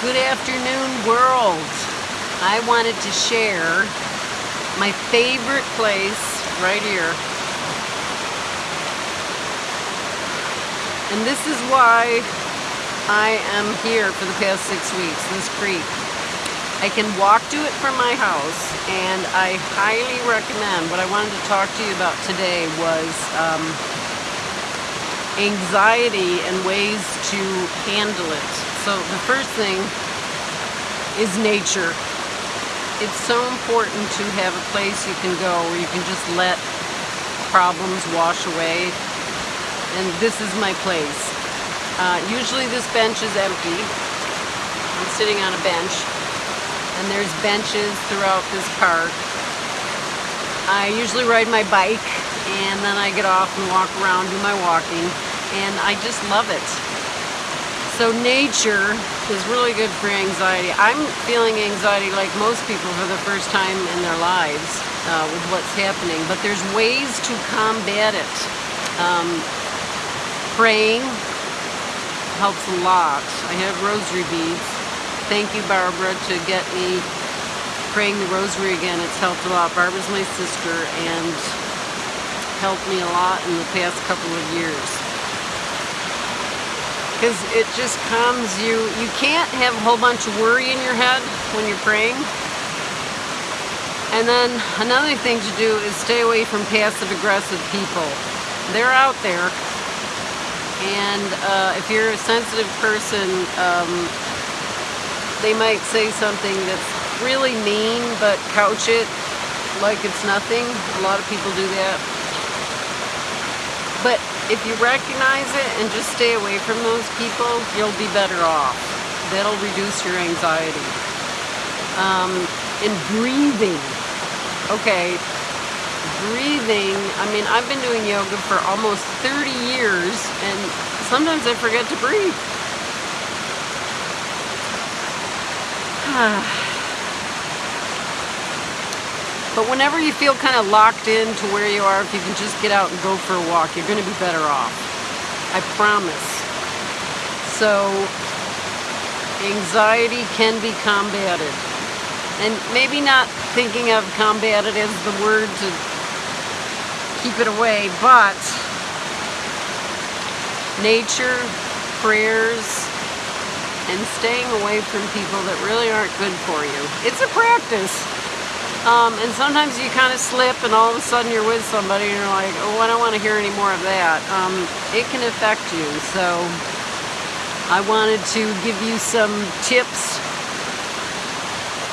Good afternoon, world. I wanted to share my favorite place right here. And this is why I am here for the past six weeks, this creek. I can walk to it from my house, and I highly recommend, what I wanted to talk to you about today was um, anxiety and ways to handle it. So the first thing is nature. It's so important to have a place you can go where you can just let problems wash away. And this is my place. Uh, usually this bench is empty. I'm sitting on a bench and there's benches throughout this park. I usually ride my bike and then I get off and walk around, do my walking, and I just love it. So nature is really good for anxiety. I'm feeling anxiety like most people for the first time in their lives uh, with what's happening, but there's ways to combat it. Um, praying helps a lot. I have rosary beads. Thank you, Barbara, to get me praying the rosary again. It's helped a lot. Barbara's my sister and helped me a lot in the past couple of years because it just calms you. You can't have a whole bunch of worry in your head when you're praying. And then another thing to do is stay away from passive aggressive people. They're out there. And uh, if you're a sensitive person, um, they might say something that's really mean, but couch it like it's nothing. A lot of people do that. But if you recognize it and just stay away from those people, you'll be better off. That'll reduce your anxiety. Um, and breathing. Okay, breathing. I mean, I've been doing yoga for almost 30 years, and sometimes I forget to breathe. But whenever you feel kind of locked in to where you are, if you can just get out and go for a walk, you're going to be better off. I promise. So, anxiety can be combated. And maybe not thinking of combated as the word to keep it away, but nature, prayers, and staying away from people that really aren't good for you. It's a practice. Um, and sometimes you kind of slip and all of a sudden you're with somebody and you're like, oh, I don't want to hear any more of that. Um, it can affect you. So I wanted to give you some tips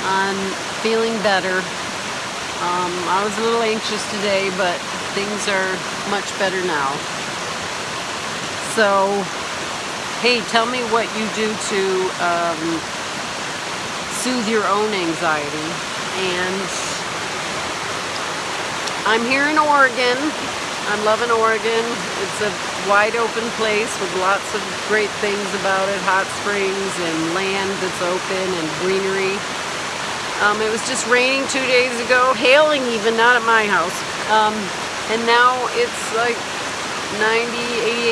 on feeling better. Um, I was a little anxious today, but things are much better now. So, hey, tell me what you do to um, soothe your own anxiety and I'm here in Oregon. I'm loving Oregon. It's a wide open place with lots of great things about it, hot springs and land that's open and greenery. Um, it was just raining two days ago, hailing even, not at my house. Um, and now it's like 90,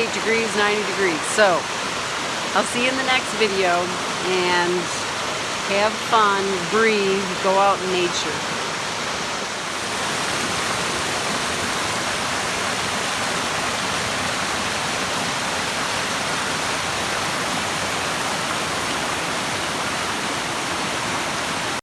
88 degrees, 90 degrees. So, I'll see you in the next video and have fun, breathe, go out in nature.